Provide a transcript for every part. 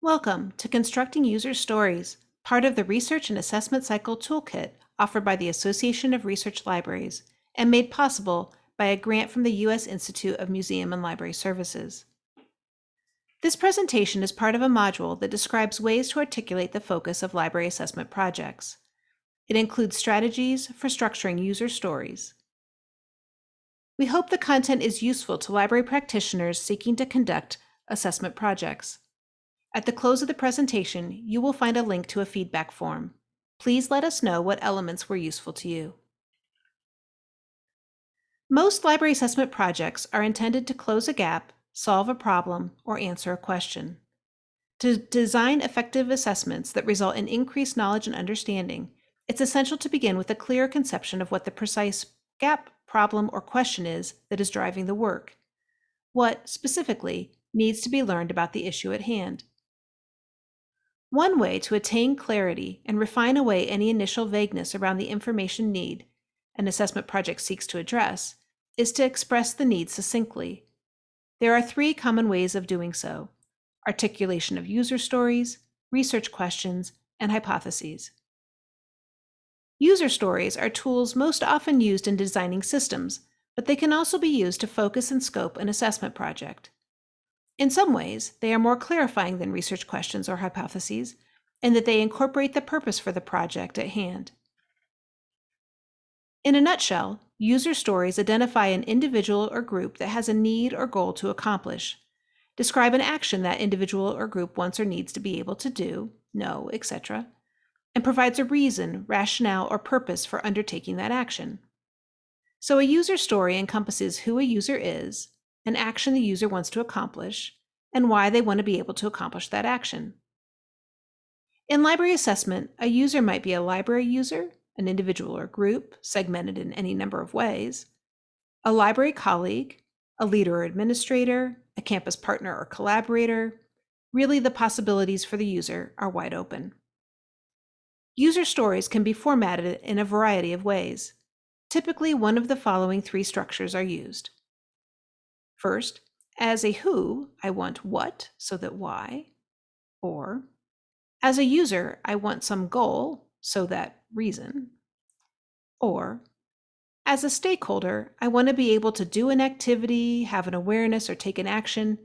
Welcome to Constructing User Stories, part of the Research and Assessment Cycle Toolkit offered by the Association of Research Libraries and made possible by a grant from the U.S. Institute of Museum and Library Services. This presentation is part of a module that describes ways to articulate the focus of library assessment projects. It includes strategies for structuring user stories. We hope the content is useful to library practitioners seeking to conduct assessment projects. At the close of the presentation, you will find a link to a feedback form. Please let us know what elements were useful to you. Most library assessment projects are intended to close a gap, solve a problem, or answer a question. To design effective assessments that result in increased knowledge and understanding, it's essential to begin with a clear conception of what the precise gap problem, or question is that is driving the work. What, specifically, needs to be learned about the issue at hand. One way to attain clarity and refine away any initial vagueness around the information need an assessment project seeks to address is to express the need succinctly. There are three common ways of doing so articulation of user stories, research questions, and hypotheses. User stories are tools most often used in designing systems, but they can also be used to focus and scope an assessment project. In some ways, they are more clarifying than research questions or hypotheses, in that they incorporate the purpose for the project at hand. In a nutshell, user stories identify an individual or group that has a need or goal to accomplish, describe an action that individual or group wants or needs to be able to do, know, etc., and provides a reason, rationale, or purpose for undertaking that action. So a user story encompasses who a user is, an action the user wants to accomplish, and why they want to be able to accomplish that action. In library assessment, a user might be a library user, an individual or group, segmented in any number of ways, a library colleague, a leader or administrator, a campus partner or collaborator. Really, the possibilities for the user are wide open. User stories can be formatted in a variety of ways. Typically, one of the following three structures are used. First, as a who, I want what so that why, or as a user, I want some goal so that reason, or as a stakeholder, I want to be able to do an activity, have an awareness, or take an action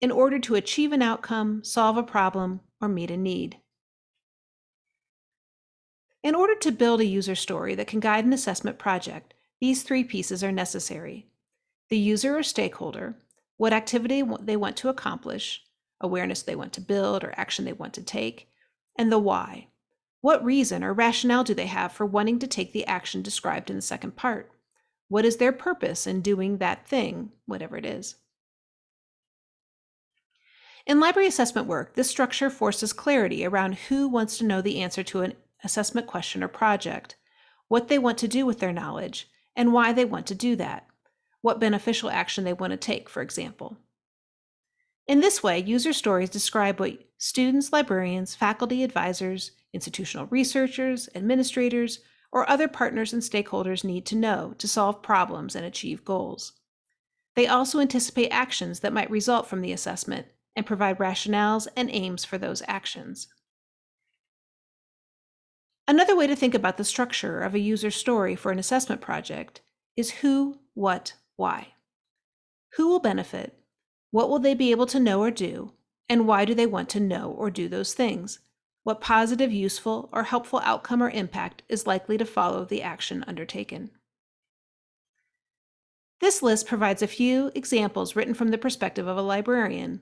in order to achieve an outcome, solve a problem, or meet a need. In order to build a user story that can guide an assessment project, these three pieces are necessary. The user or stakeholder, what activity they want to accomplish, awareness they want to build or action they want to take, and the why. What reason or rationale do they have for wanting to take the action described in the second part? What is their purpose in doing that thing, whatever it is? In library assessment work, this structure forces clarity around who wants to know the answer to an assessment question or project, what they want to do with their knowledge, and why they want to do that, what beneficial action they want to take, for example. In this way, user stories describe what students, librarians, faculty, advisors, institutional researchers, administrators, or other partners and stakeholders need to know to solve problems and achieve goals. They also anticipate actions that might result from the assessment and provide rationales and aims for those actions. Another way to think about the structure of a user story for an assessment project is who, what, why. Who will benefit? What will they be able to know or do? And why do they want to know or do those things? What positive, useful, or helpful outcome or impact is likely to follow the action undertaken? This list provides a few examples written from the perspective of a librarian.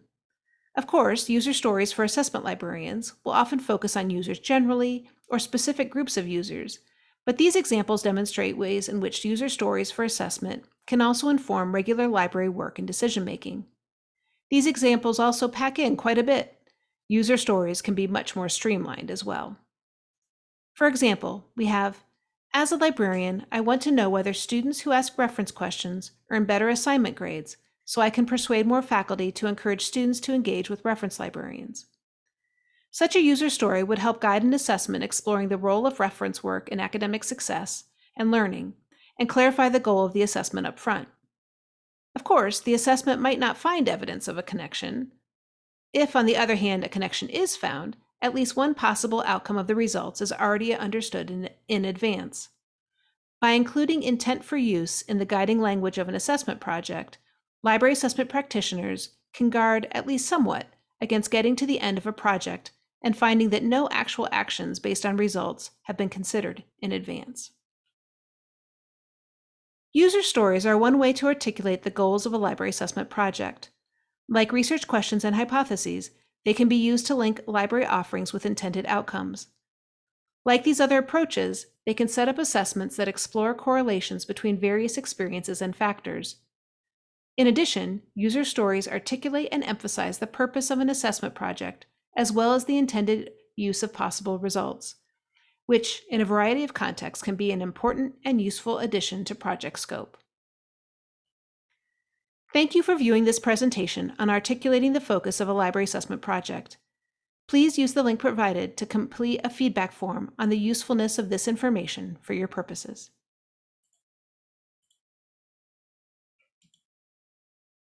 Of course, user stories for assessment librarians will often focus on users generally or specific groups of users, but these examples demonstrate ways in which user stories for assessment can also inform regular library work and decision making. These examples also pack in quite a bit. User stories can be much more streamlined as well. For example, we have, as a librarian, I want to know whether students who ask reference questions earn better assignment grades so I can persuade more faculty to encourage students to engage with reference librarians. Such a user story would help guide an assessment exploring the role of reference work in academic success and learning, and clarify the goal of the assessment up front. Of course, the assessment might not find evidence of a connection, If, on the other hand, a connection is found, at least one possible outcome of the results is already understood in, in advance. By including intent for use in the guiding language of an assessment project, library assessment practitioners can guard, at least somewhat, against getting to the end of a project and finding that no actual actions based on results have been considered in advance. User stories are one way to articulate the goals of a library assessment project. Like research questions and hypotheses, they can be used to link library offerings with intended outcomes. Like these other approaches, they can set up assessments that explore correlations between various experiences and factors. In addition, user stories articulate and emphasize the purpose of an assessment project, as well as the intended use of possible results, which, in a variety of contexts, can be an important and useful addition to project scope. Thank you for viewing this presentation on articulating the focus of a library assessment project. Please use the link provided to complete a feedback form on the usefulness of this information for your purposes.